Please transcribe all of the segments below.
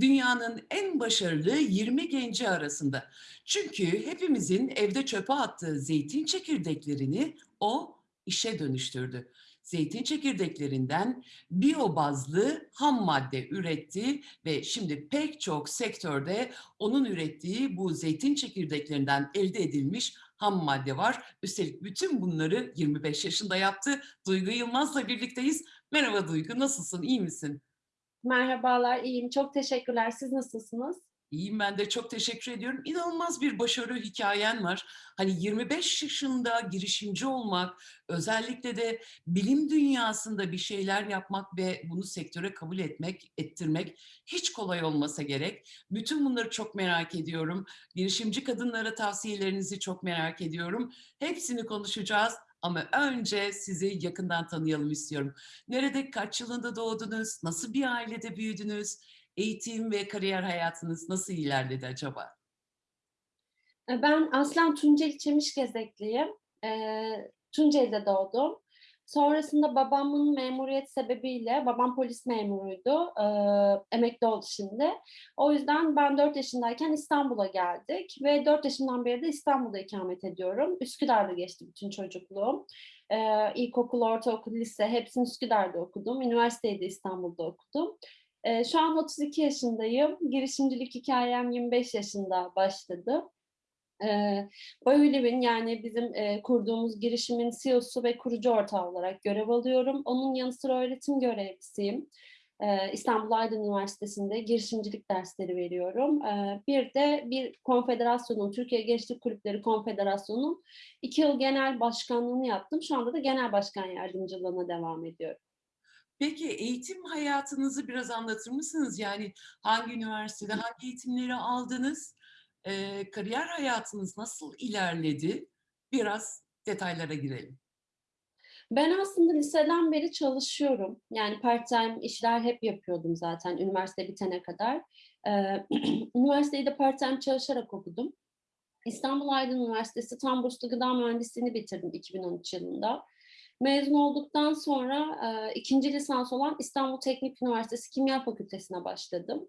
dünyanın en başarılı 20 genci arasında. Çünkü hepimizin evde çöpe attığı zeytin çekirdeklerini o işe dönüştürdü. Zeytin çekirdeklerinden biyobazlı ham madde üretti ve şimdi pek çok sektörde onun ürettiği bu zeytin çekirdeklerinden elde edilmiş ham madde var. Üstelik bütün bunları 25 yaşında yaptı. Duygu Yılmaz'la birlikteyiz. Merhaba Duygu, nasılsın, iyi misin? Merhabalar, iyiyim. Çok teşekkürler. Siz nasılsınız? İyiyim ben de çok teşekkür ediyorum. İnanılmaz bir başarı hikayen var. Hani 25 yaşında girişimci olmak, özellikle de bilim dünyasında bir şeyler yapmak ve bunu sektöre kabul etmek, ettirmek hiç kolay olmasa gerek. Bütün bunları çok merak ediyorum. Girişimci kadınlara tavsiyelerinizi çok merak ediyorum. Hepsini konuşacağız. Ama önce sizi yakından tanıyalım istiyorum. Nerede, kaç yılında doğdunuz, nasıl bir ailede büyüdünüz, eğitim ve kariyer hayatınız nasıl ilerledi acaba? E, ben aslen Tunceli Çemişgezekliyim. Eee, Tunceli'de doğdum. Sonrasında babamın memuriyet sebebiyle, babam polis memuruydu, eee, emekli oldu şimdi. O yüzden ben 4 yaşındayken İstanbul'a geldik ve 4 yaşından beri de İstanbul'da ikamet ediyorum. Üsküdar'da geçti bütün çocukluğum. Eee, ilkokul, ortaokul, lise hepsini Üsküdar'da okudum. Üniversiteyi de İstanbul'da okudum. Eee, şu an 32 yaşındayım. Girişimcilik hikâyem 25 yaşında başladı. Bioliv'in yani bizim, eee, kurduğumuz girişimin CEO'su ve kurucu ortağı olarak görev alıyorum. Onun yanı sıra öğretim görevlisiyim. Eee, İstanbul Aydın Üniversitesi'nde girişimcilik dersleri veriyorum. Eee, bir de bir konfederasyonun, Türkiye Gençlik Kulüpleri Konfederasyonu'nun 2 yıl genel başkanlığını yaptım. Şu anda da genel başkan yardımcılığına devam ediyorum. Peki eğitim hayatınızı biraz anlatır mısınız? Yani hangi üniversitede hangi eğitimleri aldınız? Eee, kariyer hayatınız nasıl ilerledi? Biraz detaylara girelim. Ben aslında liseden beri çalışıyorum. Yani part-time işler hep yapıyordum zaten üniversite bitene kadar. Eee, üniversiteyi de part-time çalışarak okudum. İstanbul Aydın Üniversitesi Tam Burslu Gıda Mühendisliğini bitirdim 2013 yılında. Mezun olduktan sonra, eee, 2'nci lisans olan İstanbul Teknik Üniversitesi Kimya Fakültesi'ne başladım.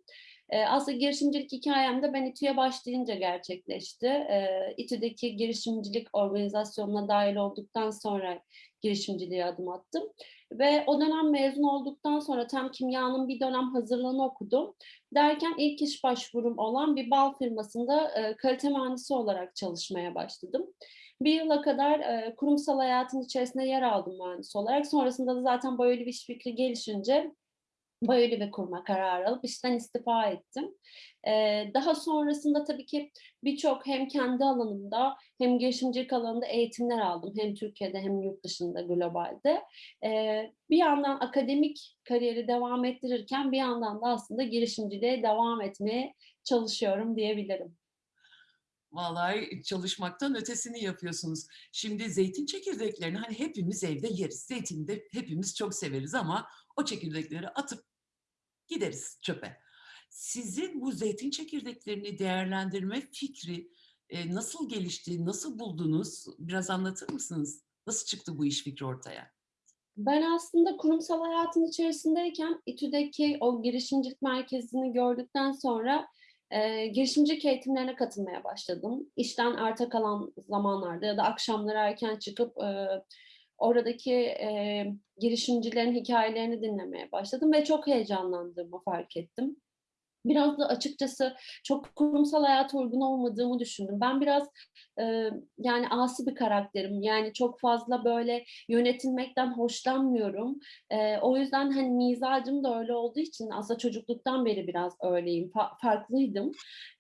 Eee, aslında girişimcilik hikâyem de ben İTÜ'ye başlayınca gerçekleşti. Eee, İTÜ'deki girişimcilik organizasyonuna dâhil olduktan sonra girişimciliğe adım attım ve o dönem mezun olduktan sonra tam kimyanın bir dönem hazırlığını okudum. Derken ilk iş başvurum olan bir bal firmasında, kalite mühendisi olarak çalışmaya başladım. Bir yıla kadar, kurumsal hayatın içerisinde yer aldım mühendis olarak. Sonrasında da zaten böyle bir iş fikri gelişince Biolive kurma kararı alıp işten istifa ettim. Eee, daha sonrasında tabii ki birçok hem kendi alanımda hem girişimcilik alanında eğitimler aldım. Hem Türkiye'de hem yurt dışında, globalde. Eee, bir yandan akademik kariyeri devam ettirirken bir yandan da aslında girişimciliğe devam etmeye çalışıyorum diyebilirim. Vallahi çalışmaktan ötesini yapıyorsunuz. Şimdi zeytin çekirdeklerini hani hepimiz evde yeriz. Zeytini de hepimiz çok severiz ama o çekirdekleri atıp gideriz çöpe. Sizin bu zeytin çekirdeklerini değerlendirme fikri, eee, nasıl gelişti, nasıl buldunuz? Biraz anlatır mısınız? Nasıl çıktı bu iş fikri ortaya? Ben aslında kurumsal hayatın içerisindeyken İTÜ'deki o girişimcilik merkezini gördükten sonra, eee, girişimcilik eğitimlerine katılmaya başladım. İşten arta kalan zamanlarda ya da akşamları erken çıkıp, eee, oradaki, eee, girişimcilerin hikâyelerini dinlemeye başladım ve çok heyecanlandığımı fark ettim. Biraz da açıkçası çok kurumsal hayata uygun olmadığımı düşündüm. Ben biraz, eee, yani asi bir karakterim. Yani çok fazla böyle yönetilmekten hoşlanmıyorum. Eee, o yüzden, hani, mizacım da öyle olduğu için aslında çocukluktan beri biraz öyleyim, fa farklıydım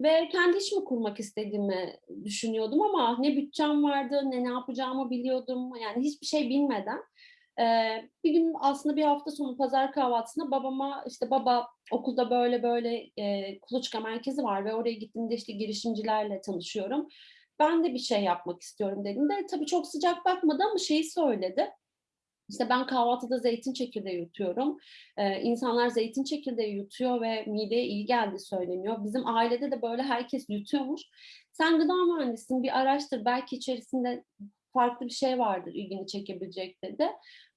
ve kendi işimi kurmak istediğimi düşünüyordum ama ne bütçem vardı ne ne yapacağımı biliyordum. Yani hiçbir şey bilmeden, bir gün aslında bir hafta sonu pazar kahvaltısında babama, işte, "Baba, okulda böyle böyle, eee, kuluçka merkezi var ve oraya gittiğimde, işte, girişimcilerle tanışıyorum. Ben de bir şey yapmak istiyorum." dediğimde tabii çok sıcak bakmadı ama şeyi söyledi. İşte, "Ben kahvaltıda zeytin çekirdeği yutuyorum. Eee, insanlar zeytin çekirdeği yutuyor ve mideye iyi geldiği söyleniyor. Bizim ailede de böyle herkes yutuyormuş. Sen gıda mühendisisin, bir araştır. Belki içerisinde farklı bir şey vardır ilgini çekebilecek dedi.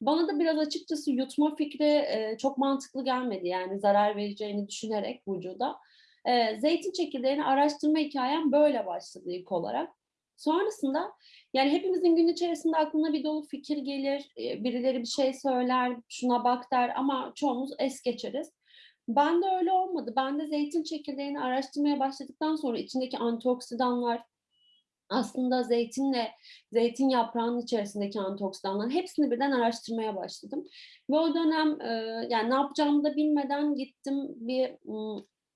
Bana da biraz açıkçası yutma fikri e, çok mantıklı gelmedi yani zarar vereceğini düşünerek vücuda. E, zeytin çekirdeğini araştırma hikayem böyle başladı ilk olarak. Sonrasında yani hepimizin gün içerisinde aklına bir dolu fikir gelir, e, birileri bir şey söyler, şuna bak der ama çoğumuz es geçeriz. Ben de öyle olmadı. Ben de zeytin çekirdeğini araştırmaya başladıktan sonra içindeki antioksidanlar, aslında zeytinle, zeytin yaprağının içerisindeki antioksidanların hepsini birden araştırmaya başladım. Ve o dönem e, yani ne yapacağımı da bilmeden gittim bir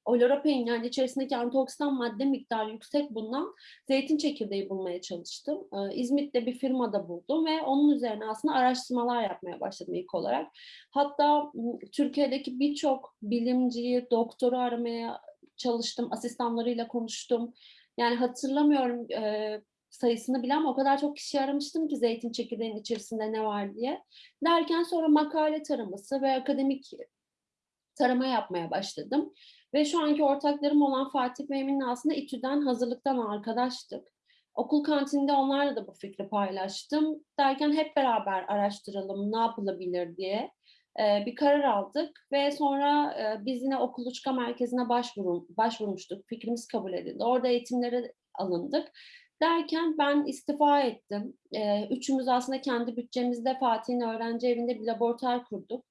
oloropein yani içerisindeki antioksidan madde miktarı yüksek bulunan zeytin çekirdeği bulmaya çalıştım. E, İzmit'te bir firmada buldum ve onun üzerine aslında araştırmalar yapmaya başladım ilk olarak. Hatta Türkiye'deki birçok bilimciyi, doktoru aramaya çalıştım, asistanlarıyla konuştum. Yani hatırlamıyorum e, sayısını bile ama o kadar çok kişi aramıştım ki zeytin çekirdeğinin içerisinde ne var diye. Derken sonra makale taraması ve akademik tarama yapmaya başladım. Ve şu anki ortaklarım olan Fatih ve Emin'le aslında İTÜ'den hazırlıktan arkadaştık. Okul kantininde onlarla da bu fikri paylaştım. Derken hep beraber araştıralım ne yapılabilir diye e, bir karar aldık ve sonra e, biz yine okuluçka merkezine başvurum, başvurmuştuk. Fikrimiz kabul edildi. Orada eğitimlere alındık. Derken ben istifa ettim. E, üçümüz aslında kendi bütçemizde Fatih'in öğrenci evinde bir laboratuvar kurduk.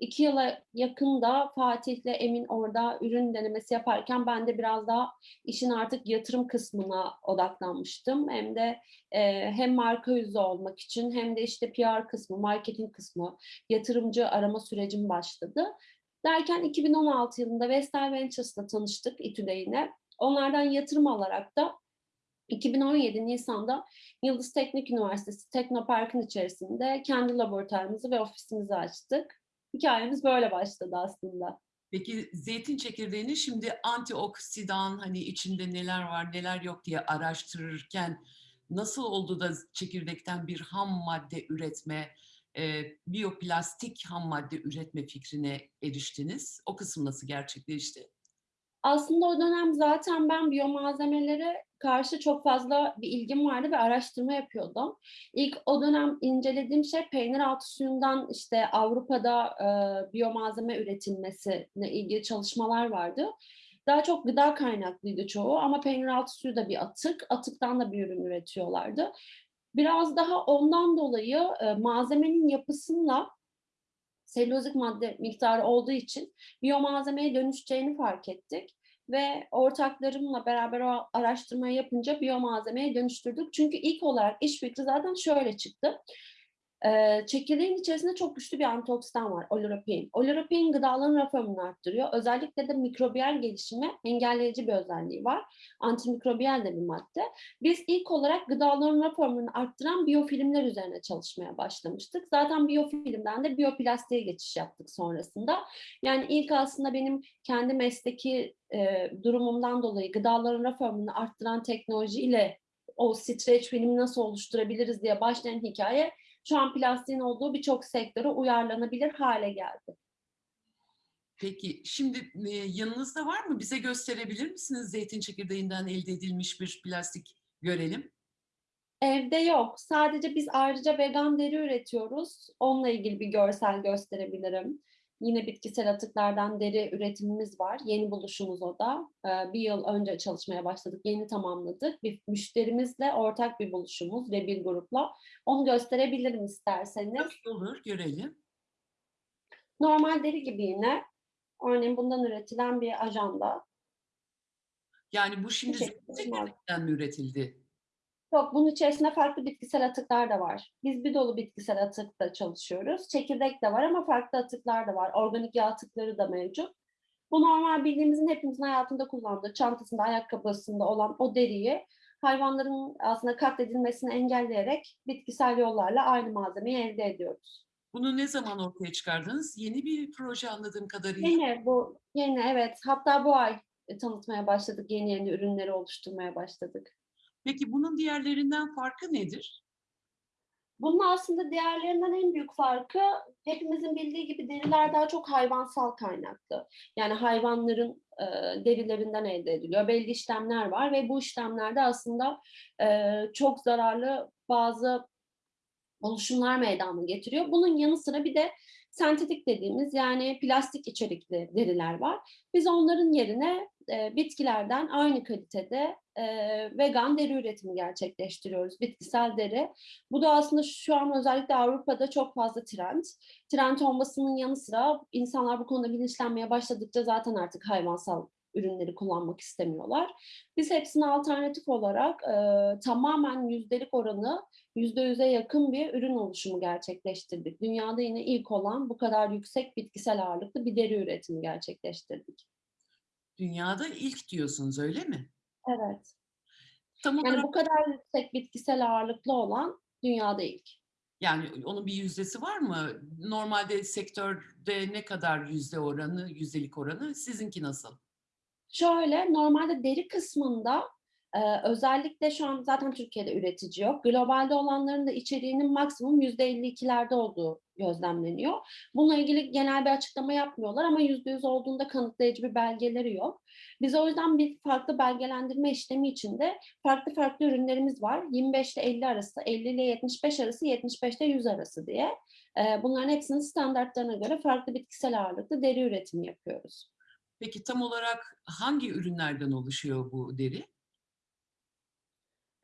İki yıla yakın da Fatih'le Emin orada ürün denemesi yaparken ben de biraz daha işin artık yatırım kısmına odaklanmıştım. Hem de e, hem marka yüzü olmak için hem de işte PR kısmı, marketing kısmı, yatırımcı arama sürecim başladı. Derken 2016 yılında Vestel Ventures'la tanıştık İTÜ'de. Onlardan yatırım alarak da 2017 Nisan'da Yıldız Teknik Üniversitesi Teknopark'ın içerisinde kendi laboratuvarımızı ve ofisimizi açtık. Hikayemiz böyle başladı aslında. Peki zeytin çekirdeğini şimdi antioksidan hani içinde neler var neler yok diye araştırırken nasıl oldu da çekirdekten bir ham madde üretme, e, biyoplastik ham madde üretme fikrine eriştiniz? O kısım nasıl gerçekleşti? Aslında o dönem zaten ben biyomalzemelere karşı çok fazla bir ilgim vardı ve araştırma yapıyordum. İlk o dönem incelediğim şey peynir altı suyundan işte Avrupa'da e, biyomalzeme üretilmesine ilgili çalışmalar vardı. Daha çok gıda kaynaklıydı çoğu ama peynir altı suyu da bir atık, atıktan da bir ürün üretiyorlardı. Biraz daha ondan dolayı e, malzemenin yapısıyla selülozik madde miktarı olduğu için biyomalzemeye dönüşeceğini fark ettik. Ve ortaklarımla beraber o araştırmayı yapınca biyomalzemeye dönüştürdük. Çünkü ilk olarak iş fikri zaten şöyle çıktı. Ee, çekirdeğin içerisinde çok güçlü bir antioksidan var, oloropein. Oloropein gıdaların raf ömrünü arttırıyor. Özellikle de mikrobiyal gelişimi engelleyici bir özelliği var. Antimikrobiyal de bir madde. Biz ilk olarak gıdaların raf ömrünü arttıran biyofilmler üzerine çalışmaya başlamıştık. Zaten biyofilmden de biyoplastiğe geçiş yaptık sonrasında. Yani ilk aslında benim kendi mesleki e, durumumdan dolayı gıdaların raf ömrünü arttıran teknolojiyle o stretch filmi nasıl oluşturabiliriz diye başlayan hikaye şu an plastiğin olduğu birçok sektöre uyarlanabilir hale geldi. Peki şimdi e, yanınızda var mı? Bize gösterebilir misiniz zeytin çekirdeğinden elde edilmiş bir plastik görelim? Evde yok. Sadece biz ayrıca vegan deri üretiyoruz. Onunla ilgili bir görsel gösterebilirim. Yine bitkisel atıklardan deri üretimimiz var. Yeni buluşumuz o da. Ee, bir yıl önce çalışmaya başladık. Yeni tamamladık. Bir müşterimizle ortak bir buluşumuz ve bir grupla. Onu gösterebilirim isterseniz. Nasıl olur görelim. Normal deri gibi yine. Örneğin bundan üretilen bir ajanda. Yani bu şimdi Teşekkür zeytin ederim. çekirdeğinden mi üretildi? Yok, bunun içerisinde farklı bitkisel atıklar da var. Biz bir dolu bitkisel atıkla çalışıyoruz. Çekirdek de var ama farklı atıklar da var. Organik yağ atıkları da mevcut. Bu normal bildiğimizin hepimizin hayatında kullandığı, çantasında, ayakkabısında olan o deriyi hayvanların aslında katledilmesini engelleyerek bitkisel yollarla aynı malzemeyi elde ediyoruz. Bunu ne zaman ortaya çıkardınız? Yeni bir proje anladığım kadarıyla. Yeni bu, yeni evet. Hatta bu ay e, tanıtmaya başladık. Yeni yeni ürünleri oluşturmaya başladık. Peki bunun diğerlerinden farkı nedir? Bunun aslında diğerlerinden en büyük farkı hepimizin bildiği gibi deriler daha çok hayvansal kaynaklı. Yani hayvanların e, derilerinden elde ediliyor. Belli işlemler var ve bu işlemlerde aslında e, çok zararlı bazı oluşumlar meydana getiriyor. Bunun yanı sıra bir de sentetik dediğimiz yani plastik içerikli deriler var. Biz onların yerine e, bitkilerden aynı kalitede e, vegan deri üretimi gerçekleştiriyoruz. Bitkisel deri. Bu da aslında şu an özellikle Avrupa'da çok fazla trend. Trend olmasının yanı sıra insanlar bu konuda bilinçlenmeye başladıkça zaten artık hayvansal ürünleri kullanmak istemiyorlar. Biz hepsine alternatif olarak e, tamamen yüzdelik oranı yüzde yüze yakın bir ürün oluşumu gerçekleştirdik. Dünyada yine ilk olan bu kadar yüksek bitkisel ağırlıklı bir deri üretimi gerçekleştirdik. Dünyada ilk diyorsunuz öyle mi? Evet. Tam Yani olarak bu kadar yüksek bitkisel ağırlıklı olan dünyada ilk. yani onun bir yüzdesi var mı? Normalde sektörde ne kadar yüzde oranı, yüzdelik oranı? Sizinki nasıl? Şöyle, normalde deri kısmında e, özellikle şu an zaten Türkiye'de üretici yok. Globalde olanların da içeriğinin maksimum %52'lerde olduğu gözlemleniyor. Bununla ilgili genel bir açıklama yapmıyorlar ama %100 olduğunda kanıtlayıcı bir belgeleri yok. Biz o yüzden bir farklı belgelendirme işlemi içinde farklı farklı ürünlerimiz var. 25 ile 50 arası, 50 ile 75 arası, 75 ile 100 arası diye. E, bunların hepsinin standartlarına göre farklı bitkisel ağırlıklı deri üretimi yapıyoruz. Peki tam olarak hangi ürünlerden oluşuyor bu deri?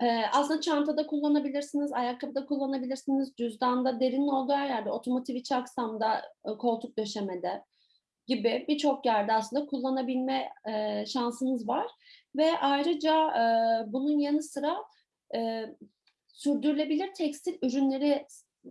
Eee, aslında çantada kullanabilirsiniz, ayakkabıda kullanabilirsiniz, cüzdanda, derinin olduğu her yerde, otomotiv iç aksamda, eee, koltuk döşemede gibi birçok yerde aslında kullanabilme, eee, şansınız var ve ayrıca, eee, bunun yanı sıra, eee, sürdürülebilir tekstil ürünleri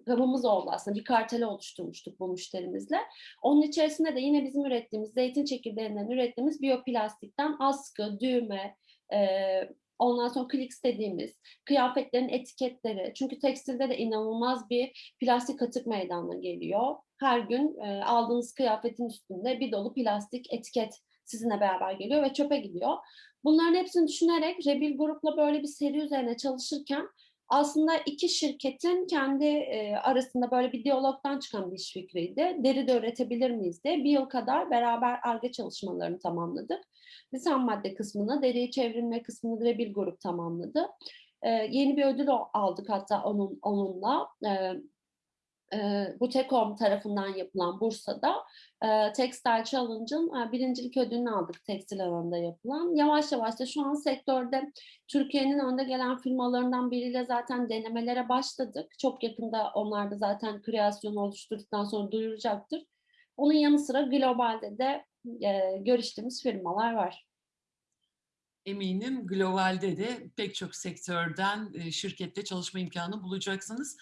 gamımız oldu aslında. Bir kartel oluşturmuştuk bu müşterimizle. Onun içerisinde de yine bizim ürettiğimiz, zeytin çekirdeğinden ürettiğimiz biyoplastikten askı, düğme, eee, ondan sonra kliks dediğimiz kıyafetlerin etiketleri. Çünkü tekstilde de inanılmaz bir plastik atık meydana geliyor. Her gün, eee, aldığınız kıyafetin üstünde bir dolu plastik etiket sizinle beraber geliyor ve çöpe gidiyor. Bunların hepsini düşünerek Rebil Grup'la böyle bir seri üzerine çalışırken aslında 2 şirketin kendi, eee, arasında böyle bir diyalogdan çıkan bir iş fikriydi. Deri de üretebilir miyiz diye. 1 yıl kadar beraber Ar-Ge çalışmalarını tamamladık. Biz ham madde kısmını, deriyi çevrilme kısmını Rebil Grup tamamladı. Eee, yeni bir ödül aldık hatta onun onunla. Eee, eee, Butekom tarafından yapılan Bursa'da, eee, Textile Challenge'ın, eee, birincilik ödülünü aldık tekstil alanında yapılan. Yavaş yavaş da şu an sektörde Türkiye'nin önde gelen firmalarından biriyle zaten denemelere başladık. Çok yakında onlar da zaten kreasyonu oluşturduktan sonra duyuracaktır. Onun yanı sıra globalde de, eee, görüştüğümüz firmalar var. Eminim globalde de pek çok sektörden, eee, şirkette çalışma imkânı bulacaksınız.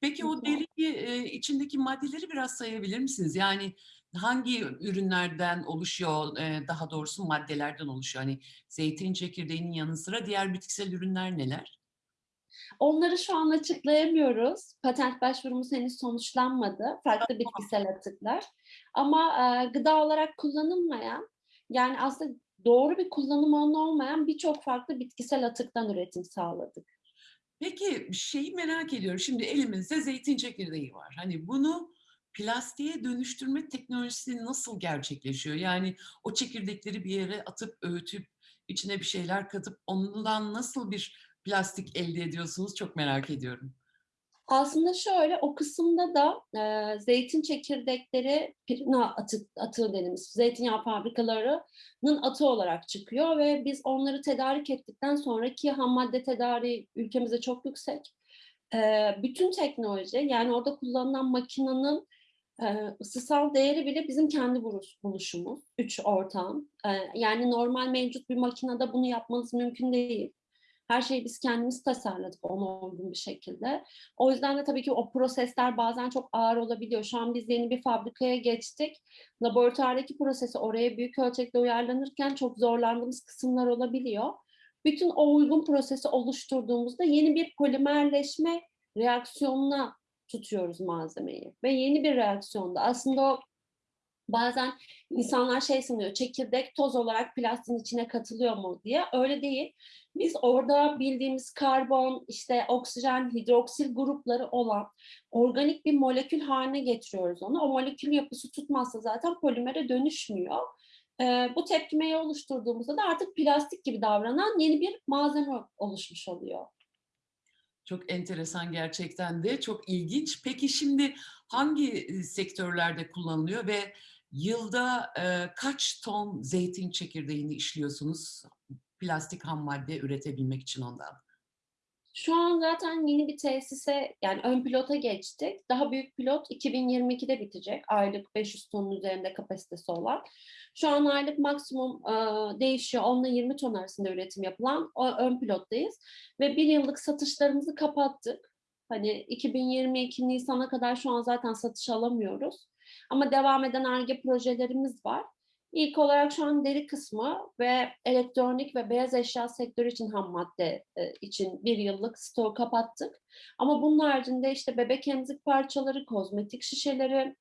Peki o Güzel. deri, eee, içindeki maddeleri biraz sayabilir misiniz? Yani hangi ürünlerden oluşuyor, eee, daha doğrusu maddelerden oluşuyor? Hani zeytin çekirdeğinin yanı sıra diğer bitkisel ürünler neler? Onları şu an açıklayamıyoruz. Patent başvurumuz henüz sonuçlanmadı. Farklı bitkisel atıklar. Ama, gıda olarak kullanılmayan, yani aslında doğru bir kullanım olmayan birçok farklı bitkisel atıktan üretim sağladık. Peki, şeyi merak ediyorum. Şimdi elimizde zeytin çekirdeği var. Hani bunu plastiğe dönüştürme teknolojisi nasıl gerçekleşiyor? Yani o çekirdekleri bir yere atıp, öğütüp, içine bir şeyler katıp ondan nasıl bir plastik elde ediyorsunuz? Çok merak ediyorum. Aslında şöyle, o kısımda da, eee, zeytin çekirdekleri pirina atık atığı dediğimiz zeytinyağı fabrikalarının atığı olarak çıkıyor ve biz onları tedarik ettikten sonra ki hammadde tedariği ülkemizde çok yüksek. Eee, bütün teknoloji, yani orada kullanılan makinenin, eee, ısısal değeri bile bizim kendi buluş buluşumuz, 3 ortağın. Eee, yani normal mevcut bir makinede bunu yapmanız mümkün değil. Her şeyi biz kendimiz tasarladık ona uygun bir şekilde. O yüzden de tabii ki o prosesler bazen çok ağır olabiliyor. Şu an biz yeni bir fabrikaya geçtik. Laboratuvardaki prosesi oraya büyük ölçekte uyarlanırken çok zorlandığımız kısımlar olabiliyor. Bütün o uygun prosesi oluşturduğumuzda yeni bir polimerleşme reaksiyonuna tutuyoruz malzemeyi ve yeni bir reaksiyonda aslında o bazen İnsanlar şey sanıyor, çekirdek toz olarak plastiğin içine katılıyor mu diye. Öyle değil. Biz orada bildiğimiz karbon, işte oksijen, hidroksil grupları olan organik bir molekül haline getiriyoruz onu. O molekül yapısı tutmazsa zaten polimere dönüşmüyor. Ee, bu tepkimeyi oluşturduğumuzda da artık plastik gibi davranan yeni bir malzeme oluşmuş oluyor. Çok enteresan gerçekten de, çok ilginç. Peki şimdi hangi e, sektörlerde kullanılıyor ve yılda e, kaç ton zeytin çekirdeğini işliyorsunuz plastik ham madde üretebilmek için ondan? Şu an zaten yeni bir tesise yani ön pilota geçtik. Daha büyük pilot 2022'de bitecek. Aylık 500 tonun üzerinde kapasitesi olan. Şu an aylık maksimum e, değişiyor. 10 ile 20 ton arasında üretim yapılan o ön pilottayız. Ve bir yıllık satışlarımızı kapattık. Hani 2022 Nisan'a kadar şu an zaten satış alamıyoruz. Ama devam eden ARGE projelerimiz var. İlk olarak şu an deri kısmı ve elektronik ve beyaz eşya sektörü için ham madde e, için bir yıllık stoğu kapattık. Ama bunun haricinde işte bebek emzik parçaları, kozmetik şişeleri,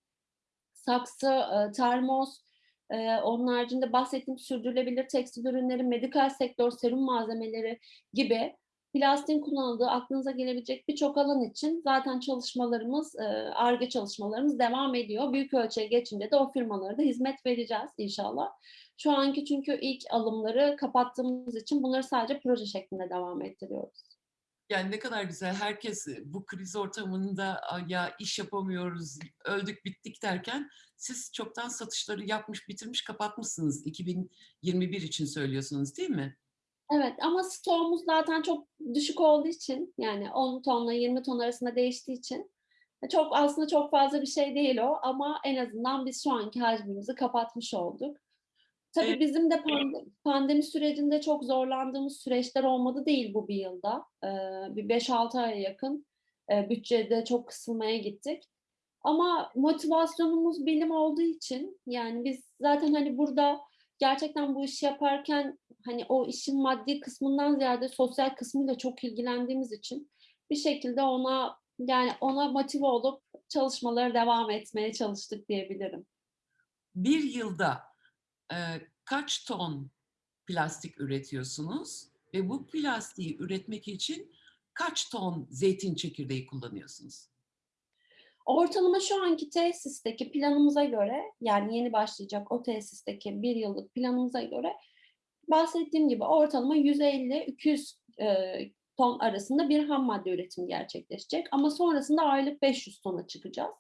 saksı, e, termos, e, onun haricinde bahsettiğim sürdürülebilir tekstil ürünleri, medikal sektör, serum malzemeleri gibi plastiğin kullanıldığı aklınıza gelebilecek birçok alan için zaten çalışmalarımız, ARGE çalışmalarımız devam ediyor. Büyük ölçüye geçince de o firmalara da hizmet vereceğiz inşallah. Şu anki çünkü ilk alımları kapattığımız için bunları sadece proje şeklinde devam ettiriyoruz. Yani ne kadar güzel. Herkes bu kriz ortamında ya iş yapamıyoruz, öldük bittik derken siz çoktan satışları yapmış, bitirmiş, kapatmışsınız. 2021 için söylüyorsunuz değil mi? Evet ama stoğumuz zaten çok düşük olduğu için yani 10 tonla 20 ton arasında değiştiği için çok aslında çok fazla bir şey değil o ama en azından biz şu anki hacmimizi kapatmış olduk. Tabii Evet. bizim de pandemi, pandemi sürecinde çok zorlandığımız süreçler olmadı değil bu bir yılda. Ee, bir 5-6 aya yakın e, bütçede çok kısılmaya gittik. Ama motivasyonumuz bilim olduğu için yani biz zaten hani burada gerçekten bu işi yaparken hani o işin maddi kısmından ziyade sosyal kısmıyla çok ilgilendiğimiz için bir şekilde ona yani ona motive olup çalışmalara devam etmeye çalıştık diyebilirim. Bir yılda e, kaç ton plastik üretiyorsunuz ve bu plastiği üretmek için kaç ton zeytin çekirdeği kullanıyorsunuz? Ortalama şu anki tesisteki planımıza göre yani yeni başlayacak o tesisteki bir yıllık planımıza göre bahsettiğim gibi ortalama 150-200 e, ton arasında bir ham madde üretimi gerçekleşecek. Ama sonrasında aylık 500 tona çıkacağız.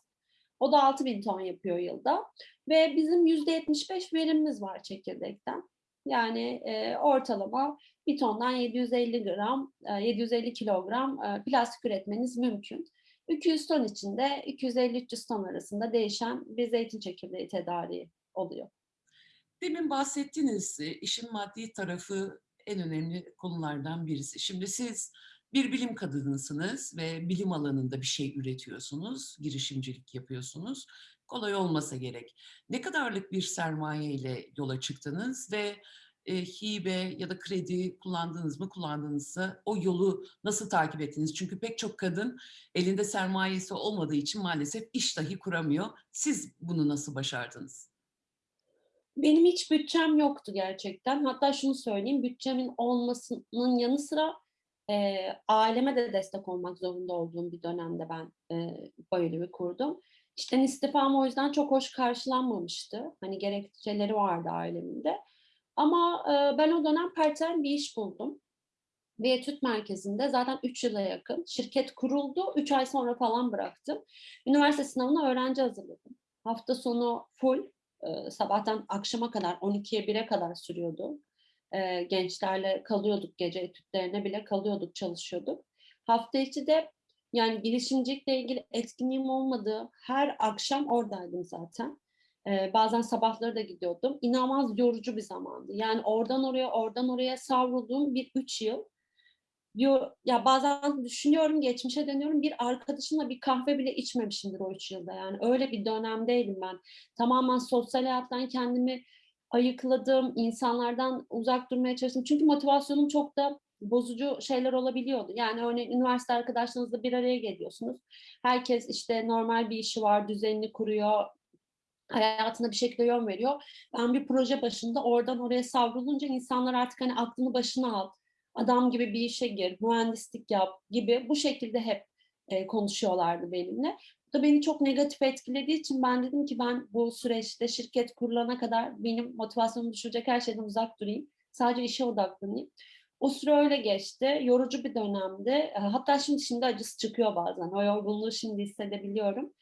O da 6000 ton yapıyor yılda. Ve bizim %75 verimimiz var çekirdekten. Yani e, ortalama bir tondan 750 gram, e, 750 kilogram e, plastik üretmeniz mümkün. 200 ton içinde 250-300 ton arasında değişen bir zeytin çekirdeği tedariği oluyor. Demin bahsettiniz e, işin maddi tarafı en önemli konulardan birisi. Şimdi siz bir bilim kadınısınız ve bilim alanında bir şey üretiyorsunuz, girişimcilik yapıyorsunuz. Kolay olmasa gerek. Ne kadarlık bir sermaye ile yola çıktınız ve e, hibe ya da kredi kullandınız mı? Kullandığınızda o yolu nasıl takip ettiniz? Çünkü pek çok kadın elinde sermayesi olmadığı için maalesef iş dahi kuramıyor. Siz bunu nasıl başardınız? Benim hiç bütçem yoktu gerçekten. Hatta şunu söyleyeyim, bütçemin olmasının yanı sıra e, aileme de destek olmak zorunda olduğum bir dönemde ben e, Bayülü'yü kurdum. İşten istifam o yüzden çok hoş karşılanmamıştı. Hani gerekçeleri vardı ailemin de. Ama e, ben o dönem part-time bir iş buldum. Bir etüt merkezinde zaten 3 yıla yakın. Şirket kuruldu, 3 ay sonra falan bıraktım. Üniversite sınavına öğrenci hazırladım. Hafta sonu full, e, sabahtan akşama kadar 12'ye 1'e kadar sürüyordu. E, gençlerle kalıyorduk gece etütlerine bile kalıyorduk, çalışıyorduk. Hafta içi de yani girişimcilikle ilgili etkinliğim olmadığı her akşam oradaydım zaten. Ee, bazen sabahları da gidiyordum. İnanılmaz yorucu bir zamandı. Yani oradan oraya, oradan oraya savrulduğum bir üç yıl. Ya bazen düşünüyorum, geçmişe dönüyorum. Bir arkadaşımla bir kahve bile içmemişimdir o üç yılda. Yani öyle bir dönemdeydim ben. Tamamen sosyal hayattan kendimi ayıkladım. insanlardan uzak durmaya çalıştım. Çünkü motivasyonum çok da bozucu şeyler olabiliyordu. Yani örneğin üniversite arkadaşlarınızla bir araya geliyorsunuz. Herkes işte normal bir işi var, düzenini kuruyor, hayatına bir şekilde yön veriyor. Ben bir proje başında oradan oraya savrulunca insanlar artık hani aklını başına al, adam gibi bir işe gir, mühendislik yap gibi bu şekilde hep e, konuşuyorlardı benimle. Bu da beni çok negatif etkilediği için ben dedim ki ben bu süreçte şirket kurulana kadar benim motivasyonumu düşürecek her şeyden uzak durayım. Sadece işe odaklanayım. O süre öyle geçti. Yorucu bir dönemdi. E, Hatta şimdi şimdi acısı çıkıyor bazen. O yorgunluğu şimdi hissedebiliyorum.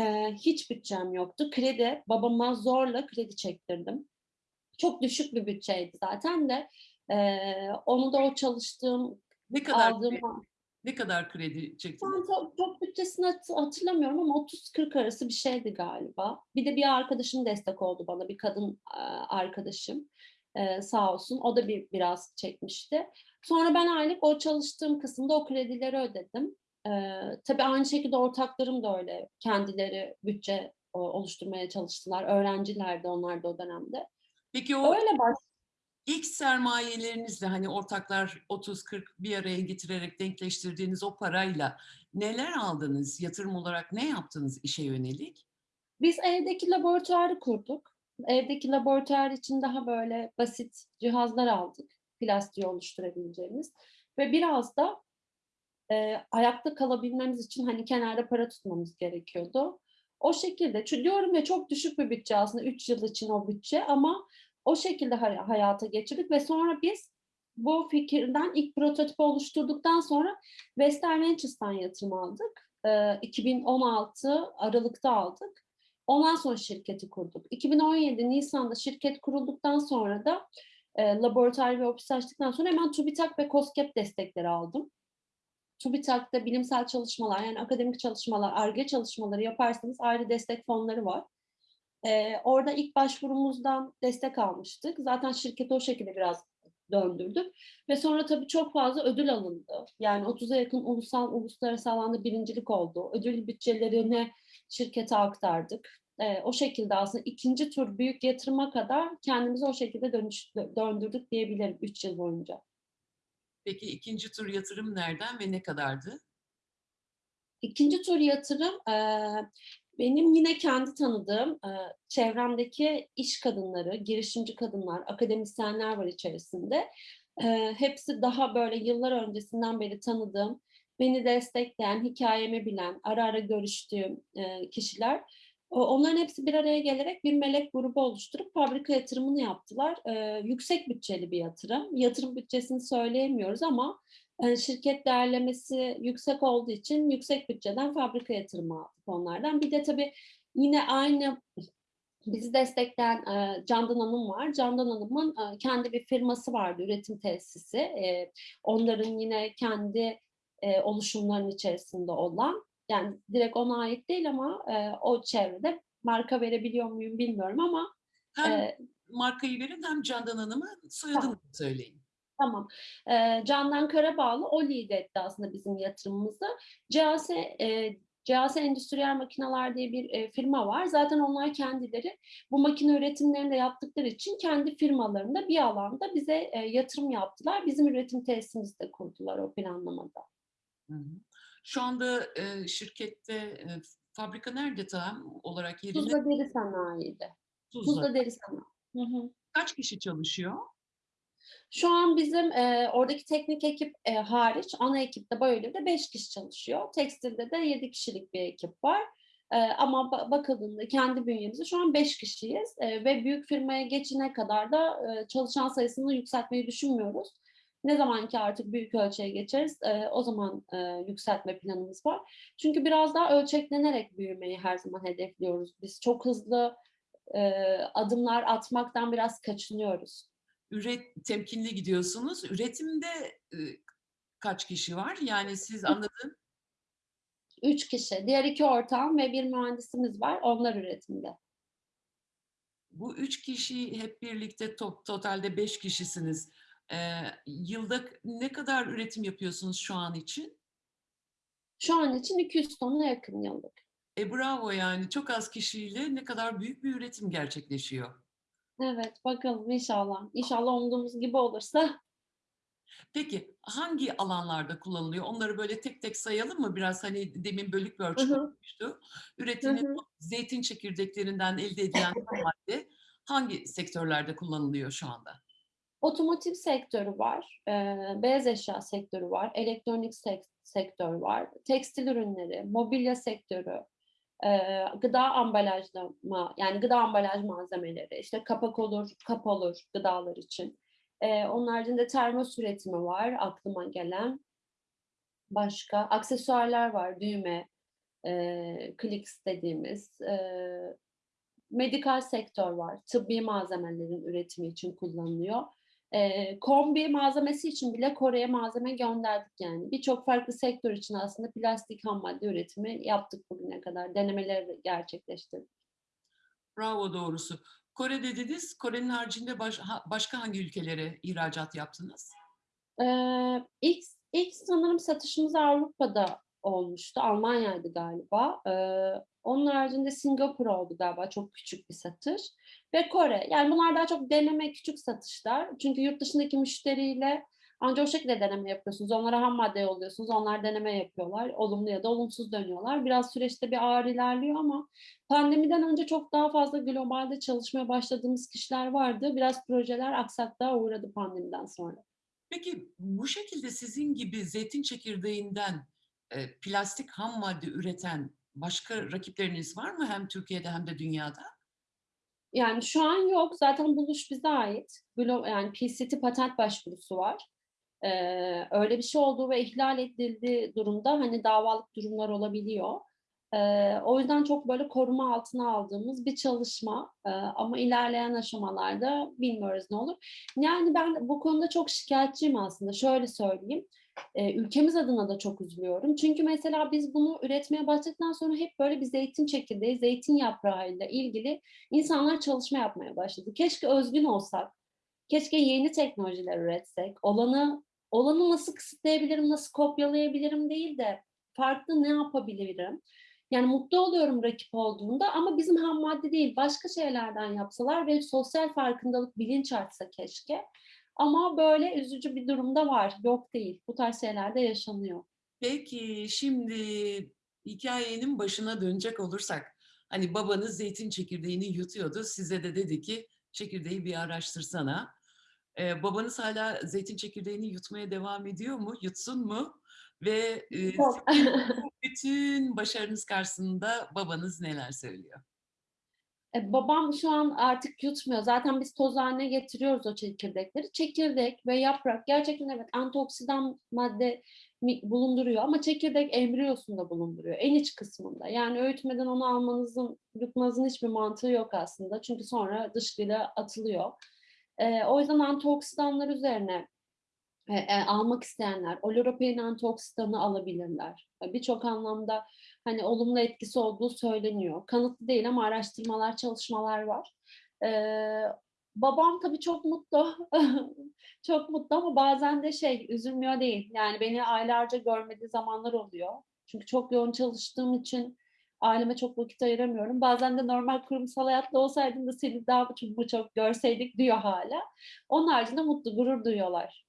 Ee, hiç bütçem yoktu. Kredi, babama zorla kredi çektirdim. Çok düşük bir bütçeydi zaten de. Ee, onu da o çalıştığım, Ne kadar aldığım... kredi, ne kadar kredi çektiniz? Çok, çok bütçesini hat- hatırlamıyorum ama 30-40 arası bir şeydi galiba. Bir de bir arkadaşım destek oldu bana, bir kadın e, arkadaşım e, sağ olsun. O da bir biraz çekmişti. Sonra ben aylık o çalıştığım kısımda o kredileri ödedim. E, tabii aynı şekilde ortaklarım da öyle kendileri bütçe o, oluşturmaya çalıştılar. Öğrencilerdi onlar da o dönemde. Peki o Öyle baş ilk sermayelerinizle hani ortaklar 30-40 bir araya getirerek denkleştirdiğiniz o parayla neler aldınız? Yatırım olarak ne yaptınız işe yönelik? Biz evdeki laboratuvarı kurduk. Evdeki laboratuvar için daha böyle basit cihazlar aldık. Plastiği oluşturabileceğimiz. Ve biraz da e, ayakta kalabilmemiz için hani kenarda para tutmamız gerekiyordu. O şekilde, diyorum ya çok düşük bir bütçe aslında 3 yıl için o bütçe ama o şekilde hay- hayata geçirdik ve sonra biz bu fikirden ilk prototipi oluşturduktan sonra Western Ventures'tan yatırım aldık. E, 2016 Aralık'ta aldık. Ondan sonra şirketi kurduk. 2017 Nisan'da şirket kurulduktan sonra da e, laboratuvar ve ofis açtıktan sonra hemen TÜBİTAK ve KOSGEB destekleri aldım. TÜBİTAK'ta bilimsel çalışmalar yani akademik çalışmalar, ARGE çalışmaları yaparsanız ayrı destek fonları var. Ee, orada ilk başvurumuzdan destek almıştık. Zaten şirketi o şekilde biraz döndürdük. Ve sonra tabii çok fazla ödül alındı. Yani 30'a yakın ulusal, uluslararası alanda birincilik oldu. Ödül bütçelerini şirkete aktardık. Ee, o şekilde aslında ikinci tur büyük yatırıma kadar kendimizi o şekilde dönüş, döndürdük diyebilirim 3 yıl boyunca. Peki ikinci tur yatırım nereden ve ne kadardı? İkinci tur yatırım eee, benim yine kendi tanıdığım eee, çevremdeki iş kadınları, girişimci kadınlar, akademisyenler var içerisinde. Eee, hepsi daha böyle yıllar öncesinden beri tanıdığım, beni destekleyen, hikayemi bilen, ara ara görüştüğüm eee, kişiler. Onların hepsi bir araya gelerek bir melek grubu oluşturup fabrika yatırımını yaptılar. Eee, yüksek bütçeli bir yatırım. Yatırım bütçesini söyleyemiyoruz ama e, şirket değerlemesi yüksek olduğu için yüksek bütçeden fabrika yatırımı aldık onlardan. Bir de tabii yine aynı bizi destekleyen e, Candan Hanım var. Candan Hanım'ın e, kendi bir firması vardı, üretim tesisi. E, onların yine kendi e, oluşumların içerisinde olan, yani direkt ona ait değil ama e, o çevrede marka verebiliyor muyum bilmiyorum ama Hem e, markayı verin hem Candan Hanım'ın soyadını da söyleyin. Tamam. Ee, Candan Karabağlı o lead etti aslında bizim yatırımımızı. CAS, e, CAS Endüstriyel Makineler diye bir e, firma var. Zaten onlar kendileri bu makine üretimlerini de yaptıkları için kendi firmalarında bir alanda bize e, yatırım yaptılar. Bizim üretim tesisimizi de kurdular o planlamada. Hı hı. Şu anda e, şirkette e, fabrika nerede tam olarak yerinde? Tuzla Deri Sanayi'de. Tuzla. Tuzla Deri Sanayi. Hı hı. Kaç kişi çalışıyor? Şu an bizim e, oradaki teknik ekip e, hariç ana ekipte Bioev'de 5 kişi çalışıyor. Tekstilde de 7 kişilik bir ekip var. E, ama ba- bakıldığında kendi bünyemizde şu an 5 kişiyiz E, ve büyük firmaya geçene kadar da e, çalışan sayısını yükseltmeyi düşünmüyoruz. Ne zaman ki artık büyük ölçeğe geçeriz e, o zaman e, yükseltme planımız var. Çünkü biraz daha ölçeklenerek büyümeyi her zaman hedefliyoruz. Biz çok hızlı e, adımlar atmaktan biraz kaçınıyoruz. Üret temkinli gidiyorsunuz. Üretimde e, kaç kişi var? Yani siz anladığım Üç kişi. Diğer iki ortağım ve bir mühendisimiz var. Onlar üretimde. bu üç kişi hep birlikte to- totalde beş kişisiniz. E, yılda ne kadar üretim yapıyorsunuz şu an için? Şu an için 200 tona yakın yıllık. E bravo yani çok az kişiyle ne kadar büyük bir üretim gerçekleşiyor. Evet bakalım inşallah. İnşallah umduğumuz gibi olursa. Peki hangi alanlarda kullanılıyor? Onları böyle tek tek sayalım mı? Biraz hani demin bölük. Hı Üretilen hı. o zeytin çekirdeklerinden elde edilen madde hangi sektörlerde kullanılıyor şu anda? Otomotiv sektörü var, eee, beyaz eşya sektörü var, elektronik sek sektör var, tekstil ürünleri, mobilya sektörü, eee, gıda ambalajlama, yani gıda ambalaj malzemeleri, işte kapak olur, kap olur gıdalar için. Eee, onun haricinde termos üretimi var aklıma gelen. Başka aksesuarlar var, düğme, eee, kliks dediğimiz. Eee, medikal sektör var, tıbbi malzemelerin üretimi için kullanılıyor. Eee, kombi malzemesi için bile Kore'ye malzeme gönderdik yani. Birçok farklı sektör için aslında plastik hammadde üretimi yaptık bugüne kadar. Denemeleri gerçekleştirdik. Bravo doğrusu. Kore dediniz. Kore'nin haricinde baş ha başka hangi ülkelere ihracat yaptınız? Eee, ilk ilk sanırım satışımız Avrupa'da olmuştu. Almanya'ydı galiba. Eee, onun haricinde Singapur oldu galiba çok küçük bir satış ve Kore. Yani bunlar daha çok deneme, küçük satışlar. Çünkü yurt dışındaki müşteriyle ancak o şekilde deneme yapıyorsunuz. Onlara ham madde yolluyorsunuz. Onlar deneme yapıyorlar. Olumlu ya da olumsuz dönüyorlar. Biraz süreçte bir ağır ilerliyor ama pandemiden önce çok daha fazla globalde çalışmaya başladığımız kişiler vardı. Biraz projeler aksaklığa uğradı pandemiden sonra. Peki bu şekilde sizin gibi zeytin çekirdeğinden, eee, plastik ham madde üreten başka rakipleriniz var mı hem Türkiye'de hem de dünyada? Yani şu an yok. Zaten buluş bize ait. Yani PCT patent başvurusu var. Eee, öyle bir şey olduğu ve ihlal edildiği durumda, hani, davalık durumlar olabiliyor. Eee, o yüzden çok böyle koruma altına aldığımız bir çalışma, eee, ama ilerleyen aşamalarda bilmiyoruz ne olur. Yani ben bu konuda çok şikâyetçiyim aslında. Şöyle söyleyeyim, ülkemiz adına da çok üzülüyorum. Çünkü mesela biz bunu üretmeye başladıktan sonra hep böyle bir zeytin çekirdeği, zeytin yaprağıyla ilgili insanlar çalışma yapmaya başladı. Keşke özgün olsak, keşke yeni teknolojiler üretsek, olanı olanı nasıl kısıtlayabilirim, nasıl kopyalayabilirim değil de farklı ne yapabilirim? Yani mutlu oluyorum rakip olduğunda ama bizim ham madde değil, başka şeylerden yapsalar ve sosyal farkındalık, bilinç artsa keşke. Ama böyle üzücü bir durum da var. Yok değil. Bu tarz şeyler de yaşanıyor. Peki, şimdi hikâyenin başına dönecek olursak, hani, babanız zeytin çekirdeğini yutuyordu, size de dedi ki, "Çekirdeği bir araştırsana." Eee, babanız hâlâ zeytin çekirdeğini yutmaya devam ediyor mu? Yutsun mu? Ve, bu bütün başarınız karşısında babanız neler söylüyor? E, babam şu an artık yutmuyor. Zaten biz toz hâline getiriyoruz o çekirdekleri. Çekirdek ve yaprak gerçekten evet antioksidan madde bulunduruyor ama çekirdek embriyosunda bulunduruyor, en iç kısmında. Yani öğütmeden onu almanızın, yutmanızın hiçbir mantığı yok aslında. Çünkü sonra dışkıyla atılıyor. Eee, o yüzden antioksidanlar üzerine, eee, eee, almak isteyenler oloropein antioksidanı alabilirler. E, birçok anlamda, hani, olumlu etkisi olduğu söyleniyor. Kanıtlı değil ama araştırmalar, çalışmalar var. Eee, babam tabii çok mutlu. Çok mutlu ama bazen de şey, üzülmüyor değil. Yani beni aylarca görmediği zamanlar oluyor. Çünkü çok yoğun çalıştığım için aileme çok vakit ayıramıyorum. Bazen de normal kurumsal hayatta olsaydım da seni daha çok çok görseydik diyor hâlâ. Onun haricinde mutlu, gurur duyuyorlar.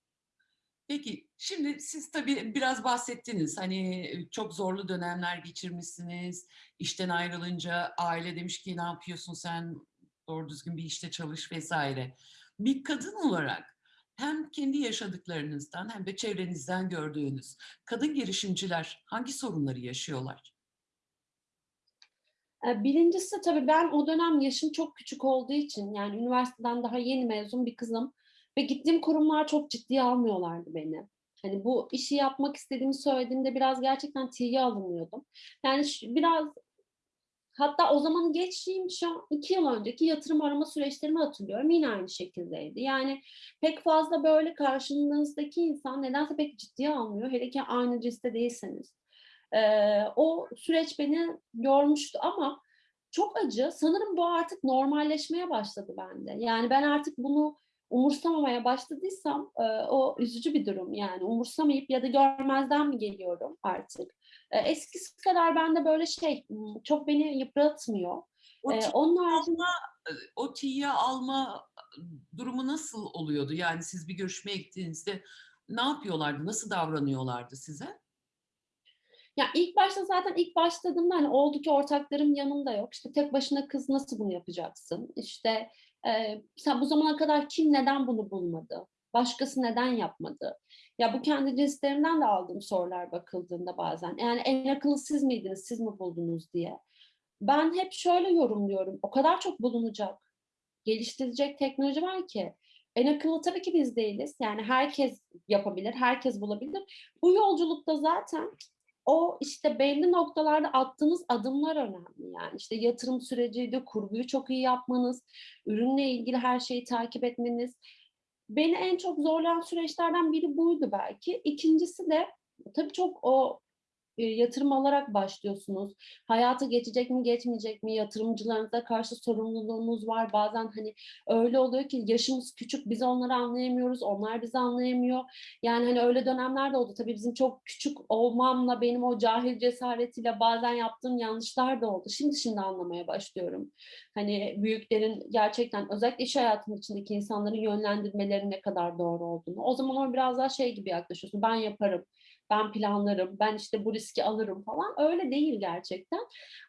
Peki, şimdi siz tabii biraz bahsettiniz. Hani, çok zorlu dönemler geçirmişsiniz. İşten ayrılınca aile demiş ki, "Ne yapıyorsun sen? Doğru düzgün bir işte çalış." vs. Bir kadın olarak hem kendi yaşadıklarınızdan hem de çevrenizden gördüğünüz kadın girişimciler hangi sorunları yaşıyorlar? Eee, 1'incisi tabii ben o dönem yaşım çok küçük olduğu için, yani üniversiteden daha yeni mezun bir kızım ve gittiğim kurumlar çok ciddiye almıyorlardı beni. Hani, bu işi yapmak istediğimi söylediğimde biraz gerçekten tiye alınıyordum. Yani biraz hatta o zamanı geçeyim, şu an 2 yıl önceki yatırım arama süreçlerimi hatırlıyorum. Yine aynı şekildeydi. Yani pek fazla böyle karşınızdaki insan nedense pek ciddiye almıyor. Hele ki aynı cinste değilseniz. Eee, o süreç beni yormuştu ama çok acı. Sanırım bu artık normalleşmeye başladı bende. Yani ben artık bunu umursamamaya başladıysam, eee, o üzücü bir durum. Yani umursamayıp ya da görmezden mi geliyorum artık? Eee, eskisi kadar bende böyle şey, ımm, çok beni yıpratmıyor. O tiye onun haricinde o tiye alma, ııı, durumu nasıl oluyordu? Yani siz bir görüşmeye gittiğinizde ne yapıyorlardı? Nasıl davranıyorlardı size? Ya, ilk başta zaten ilk başladığımda, hani, oldu ki ortaklarım yanımda yok. İşte, tek başına kız nasıl bunu yapacaksın? İşte, eee, sen bu zamana kadar kim neden bunu bulmadı? Başkası neden yapmadı? Ya, bu kendi cinslerimden de aldığım sorular bakıldığında bazen. Yani, "En akıllı siz miydiniz, siz mi buldunuz?" diye. Ben hep şöyle yorumluyorum, o kadar çok bulunacak, geliştirilecek teknoloji var ki. En akıllı tabii ki biz değiliz. Yani herkes yapabilir, herkes bulabilir. Bu yolculukta zaten o, işte, belli noktalarda attığınız adımlar önemli. Yani, işte, yatırım süreciydi, kurguyu çok iyi yapmanız, ürünle ilgili her şeyi takip etmeniz. Beni en çok zorlayan süreçlerden biri buydu belki. 2'ncisi de tabii çok o, yatırım alarak başlıyorsunuz. Hayata geçecek mi, geçmeyecek mi? Yatırımcılarınıza karşı sorumluluğunuz var. Bazen, hani, öyle oluyor ki yaşımız küçük, biz onları anlayamıyoruz, onlar bizi anlayamıyor. Yani, hani, öyle dönemler de oldu. Tabii bizim çok küçük olmamla, benim o cahil cesaretiyle bazen yaptığım yanlışlar da oldu. Şimdi şimdi anlamaya başlıyorum. Hani, büyüklerin gerçekten özellikle iş hayatının içindeki insanların yönlendirmeleri ne kadar doğru olduğunu. O zaman o biraz daha şey gibi yaklaşıyorsun, ben yaparım, ben planlarım, ben, işte, bu riski alırım falan. Öyle değil gerçekten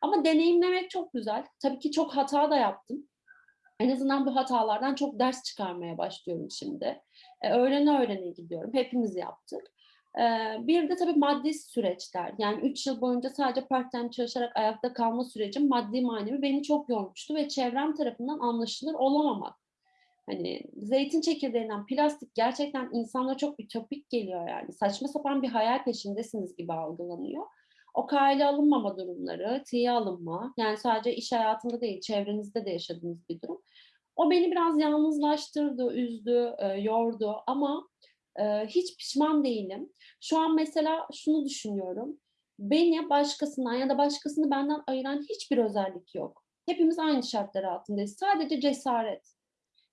ama deneyimlemek çok güzel. Tabii ki çok hata da yaptım. En azından bu hatalardan çok ders çıkarmaya başlıyorum şimdi. Eee, öğrene öğrene gidiyorum. Hepimiz yaptık. Eee, bir de tabii maddi süreçler. Yani 3 yıl boyunca sadece part-time çalışarak ayakta kalma sürecim maddi manevi beni çok yormuştu ve çevrem tarafından anlaşılır olamamak. Hani, zeytin çekirdeğinden plastik gerçekten insanlara çok ütopik geliyor yani. Saçma sapan bir hayal peşindesiniz gibi algılanıyor. O kale alınmama durumları, tiye alınma, yani sadece iş hayatında değil, çevrenizde de yaşadığınız bir durum. O beni biraz yalnızlaştırdı, üzdü, eee, yordu ama, eee, hiç pişman değilim. Şu an mesela şunu düşünüyorum, beni başkasından ya da başkasını benden ayıran hiçbir özellik yok. Hepimiz aynı şartlar altındayız. Sadece cesaret.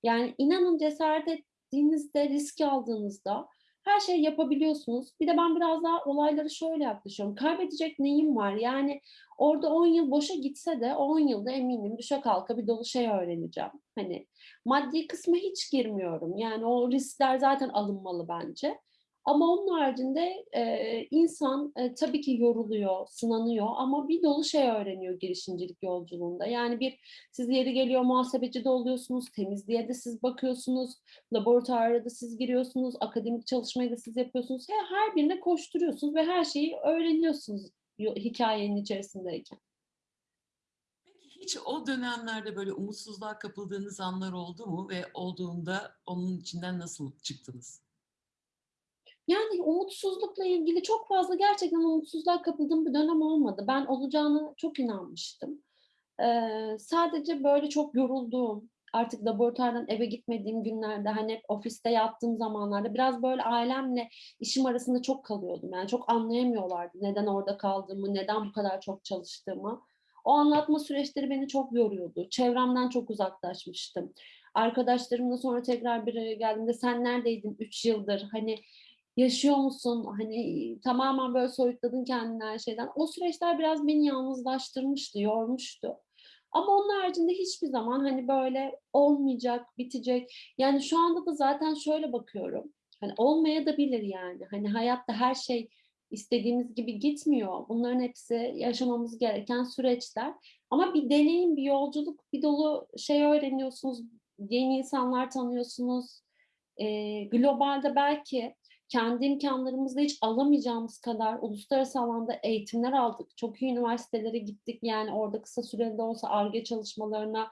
Yani inanın cesaret ettiğinizde, risk aldığınızda her şeyi yapabiliyorsunuz. Bir de ben biraz daha olaylara şöyle yaklaşıyorum, kaybedecek neyim var? Yani orada 10 yıl boşa gitse de o 10 yılda eminim düşe kalka bir dolu şey öğreneceğim. Hani, maddi kısma hiç girmiyorum. Yani o riskler zaten alınmalı bence ama onun haricinde, eee, insan, eee, tabii ki yoruluyor, sınanıyor ama bir dolu şey öğreniyor girişimcilik yolculuğunda. Yani bir siz yeri geliyor muhasebeci de oluyorsunuz, temizliğe de siz bakıyorsunuz, laboratuvara da siz giriyorsunuz, akademik çalışmayı da siz yapıyorsunuz. He her birine koşturuyorsunuz ve her şeyi öğreniyorsunuz yo hikâyenin içerisindeyken. Peki hiç o dönemlerde böyle umutsuzluğa kapıldığınız anlar oldu mu ve olduğunda onun içinden nasıl çıktınız? Yani umutsuzlukla ilgili çok fazla gerçekten umutsuzluğa kapıldığım bir dönem olmadı. Ben olacağına çok inanmıştım. Eee, sadece böyle çok yorulduğum, artık laboratuvardan eve gitmediğim günlerde, hani, hep ofiste yattığım zamanlarda biraz böyle ailemle işim arasında çok kalıyordum. Yani çok anlayamıyorlardı neden orada kaldığımı, neden bu kadar çok çalıştığımı. O anlatma süreçleri beni çok yoruyordu. Çevremden çok uzaklaşmıştım. Arkadaşlarımla sonra tekrar bir araya geldiğimde "Sen neredeydin 3 yıldır? Hani, yaşıyor musun? Hani, tamamen böyle soyutladın kendini her şeyden." O süreçler biraz beni yalnızlaştırmıştı, yormuştu. Ama onun haricinde hiçbir zaman, hani, böyle olmayacak, bitecek Yani şu anda da zaten şöyle bakıyorum, hani, olmayadabilir yani. Hani, hayatta her şey istediğimiz gibi gitmiyor. Bunların hepsi yaşamamız gereken süreçler ama bir deneyim, bir yolculuk, bir dolu şey öğreniyorsunuz, yeni insanlar tanıyorsunuz. Eee, globalde belki kendi imkânlarımızla hiç alamayacağımız kadar uluslararası alanda eğitimler aldık. Çok iyi üniversitelere gittik. Yani orada kısa süreli de olsa Ar-Ge çalışmalarına,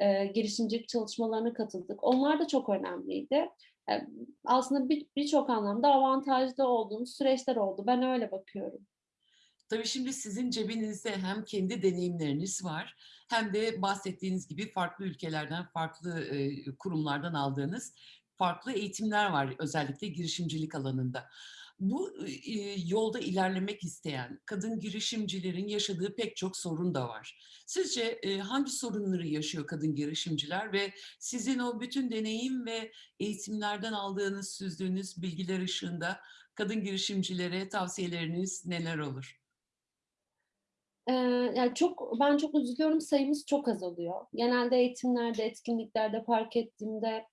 eee, girişimcilik çalışmalarına katıldık. Onlar da çok önemliydi. Eee, aslında bir birçok anlamda avantajlı olduğumuz süreçler oldu. Ben öyle bakıyorum. Tabii şimdi sizin cebinizde hem kendi deneyimleriniz var hem de bahsettiğiniz gibi farklı ülkelerden, farklı, eee, kurumlardan aldığınız farklı eğitimler var özellikle girişimcilik alanında. Bu, eee, yolda ilerlemek isteyen kadın girişimcilerin yaşadığı pek çok sorun da var. Sizce, eee, hangi sorunları yaşıyor kadın girişimciler ve sizin o bütün deneyim ve eğitimlerden aldığınız, süzdüğünüz bilgiler ışığında kadın girişimcilere tavsiyeleriniz neler olur? Eee, ya, çok ben çok üzülüyorum, sayımız çok azalıyor. Genelde eğitimlerde, etkinliklerde fark ettiğimde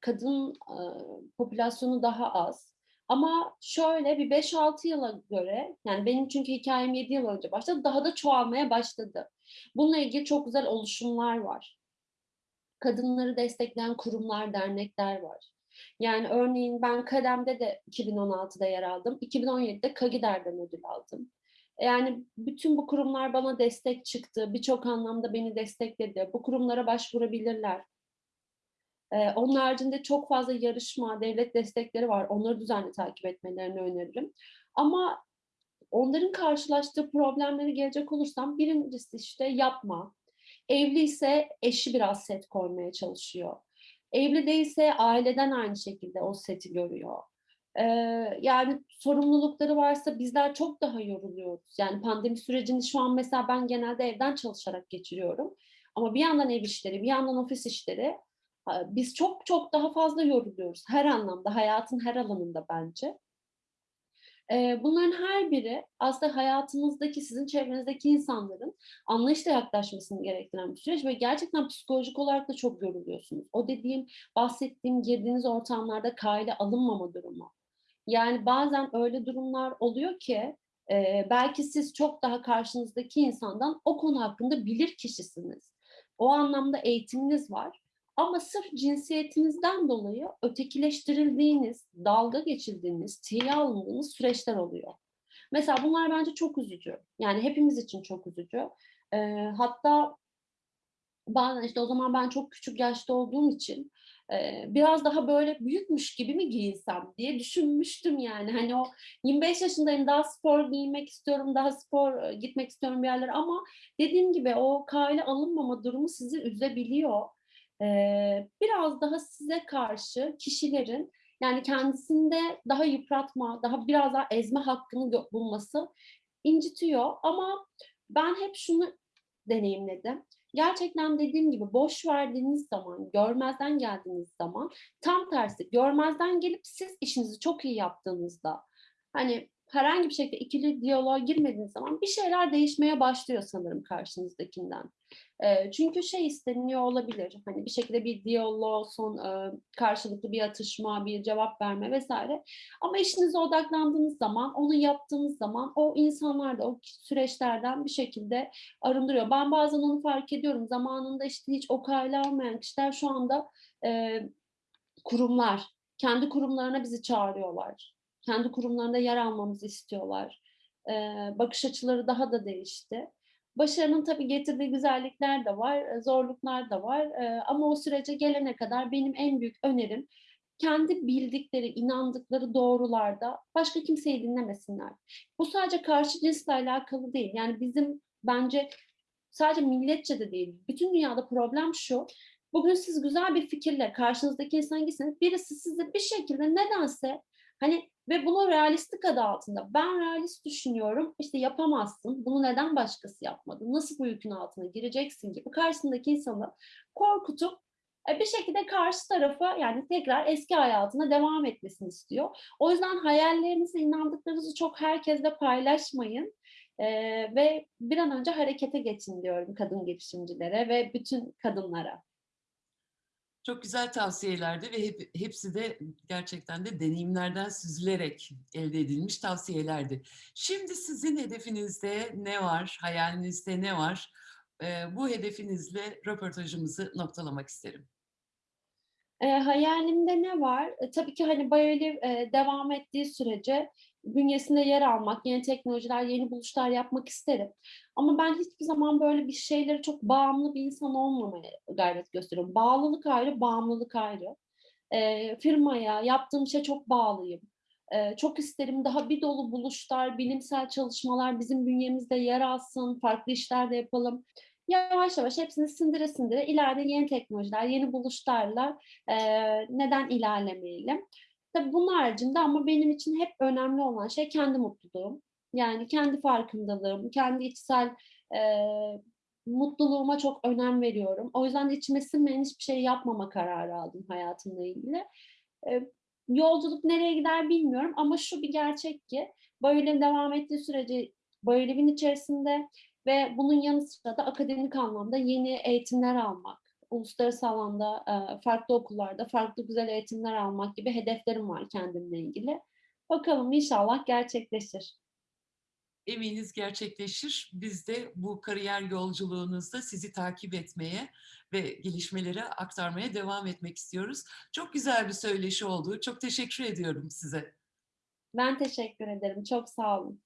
kadın, popülasyonu daha az. Ama şöyle bir 5-6 yıla göre, yani benim çünkü hikâyem 7 yıl önce başladı, daha da çoğalmaya başladı. Bununla ilgili çok güzel oluşumlar var. Kadınları destekleyen kurumlar, dernekler var. Yani örneğin ben Kadem'de de 2016'da yer aldım. 2017'de Kagider'den ödül aldım. Yani bütün bu kurumlar bana destek çıktı. Birçok anlamda beni destekledi. Bu kurumlara başvurabilirler. Eee, onun haricinde çok fazla yarışma, devlet destekleri var. Onları düzenli takip etmelerini öneririm. Ama onların karşılaştığı problemlere gelecek olursam 1'incisi işte yapma. Evliyse eşi biraz set koymaya çalışıyor. Evli değilse aileden aynı şekilde o seti görüyor. Eee, yani sorumlulukları varsa bizler çok daha yoruluyoruz. Yani pandemi sürecini şu an mesela ben genelde evden çalışarak geçiriyorum. Ama bir yandan ev işleri, bir yandan ofis işleri. Biz çok çok daha fazla yoruluyoruz her anlamda, hayatın her alanında bence. Bunların her biri aslında hayatınızdaki, sizin çevrenizdeki insanların anlayışla yaklaşmasını gerektiren bir süreç ve gerçekten psikolojik olarak da çok yoruluyorsunuz. O dediğim, bahsettiğim, girdiğiniz ortamlarda kayda alınmama durumu. Yani bazen öyle durumlar oluyor ki, belki siz çok daha karşınızdaki insandan o konu hakkında bilir kişisiniz. O anlamda eğitiminiz var ama sırf cinsiyetinizden dolayı ötekileştirildiğiniz, dalga geçildiğiniz, tiye alındığınız süreçler oluyor. Mesela bunlar bence çok üzücü. Yani hepimiz için çok üzücü. Eee, hatta bazen işte o zaman ben çok küçük yaşta olduğum için, eee, biraz daha böyle büyükmüş gibi mi giyinsem diye düşünmüştüm yani. Hani o 25 yaşındayım, daha spor giyinmek istiyorum, daha spor, gitmek istiyorum bir yerlere ama dediğim gibi o kale alınmama durumu sizi üzebiliyor. Biraz daha size karşı kişilerin, yani kendisinde daha yıpratma, daha biraz daha ezme hakkını bulması incitiyor ama ben hep şunu deneyimledim. Gerçekten dediğim gibi boş verdiğiniz zaman, görmezden geldiğiniz zaman tam tersi görmezden gelip siz işinizi çok iyi yaptığınızda, hani herhangi bir şekilde ikili diyaloğa girmediğiniz zaman bir şeyler değişmeye başlıyor sanırım karşınızdakinden. Eee, çünkü şey isteniyor olabilir, hani bir şekilde bir diyaloğun son, eee, karşılıklı bir atışma, bir cevap verme vs. ama işinize odaklandığınız zaman, onu yaptığınız zaman o insanlar da o süreçlerden bir şekilde arındırıyor. Ben bazen onu fark ediyorum. Zamanında işte hiç o kale almayan kişiler şu anda, eee, kurumlar, kendi kurumlarına bizi çağırıyorlar. Kendi kurumlarında yer almamızı istiyorlar. Eee, bakış açıları daha da değişti. Başarının tabii getirdiği güzellikler de var, eee, zorluklar da var, eee, ama o sürece gelene kadar benim en büyük önerim kendi bildikleri, inandıkları doğrularda başka kimseyi dinlemesinler. Bu sadece karşı cinsle alakalı değil. Yani bizim bence sadece milletçe de değil, bütün dünyada problem şu: Bugün siz güzel bir fikirle karşınızdaki insana gitseniz birisi size bir şekilde nedense, hani ve bunu realistlik adı altında, ben realist düşünüyorum, işte yapamazsın, bunu neden başkası yapmadı, nasıl bu yükün altına gireceksin gibi karşısındaki insanı korkutup, eee, bir şekilde karşı tarafa, yani tekrar eski hayatına devam etmesini istiyor. O yüzden hayallerinizi, inandıklarınızı çok herkesle paylaşmayın, eee, ve bir an önce harekete geçin diyorum kadın girişimcilere ve bütün kadınlara. Çok güzel tavsiyelerdi ve hep hepsi de gerçekten de deneyimlerden süzülerek elde edilmiş tavsiyelerdi. Şimdi sizin hedefinizde ne var, hayalinizde ne var? Eee, bu hedefinizle röportajımızı noktalamak isterim. Eee, hayalimde ne var? E, tabii ki, hani, BioLive, eee, devam ettiği sürece bünyesinde yer almak, yeni teknolojiler, yeni buluşlar yapmak isterim. Ama ben hiçbir zaman böyle bir şeylere çok bağımlı bir insan olmamaya gayret gösteriyorum. Bağlılık ayrı, bağımlılık ayrı. Eee, firmaya, yaptığım işe çok bağlıyım. Eee, çok isterim daha bir dolu buluşlar, bilimsel çalışmalar bizim bünyemizde yer alsın, farklı işler de yapalım. Yavaş yavaş hepsini sindire sindire ileride yeni teknolojiler, yeni buluşlarla, eee, neden ilerlemeyelim? Tabii bunun haricinde ama benim için hep önemli olan şey kendi mutluluğum. Yani kendi farkındalığım, kendi içsel, eee, mutluluğuma çok önem veriyorum. O yüzden de içime sinmeyen hiçbir şey yapmama kararı aldım hayatımla ilgili. Eee, yolculuk nereye gider bilmiyorum ama şu bir gerçek ki BioLive devam ettiği sürece BioLive'in içerisinde ve bunun yanı sıra da akademik anlamda yeni eğitimler almak, uluslararası alanda e, farklı okullarda farklı güzel eğitimler almak gibi hedeflerim var kendimle ilgili. Bakalım inşallah gerçekleşir. Eminiz gerçekleşir. Biz de bu kariyer yolculuğunuzda sizi takip etmeye ve gelişmeleri aktarmaya devam etmek istiyoruz. Çok güzel bir söyleşi oldu. Çok teşekkür ediyorum size. Ben teşekkür ederim. Çok sağ olun.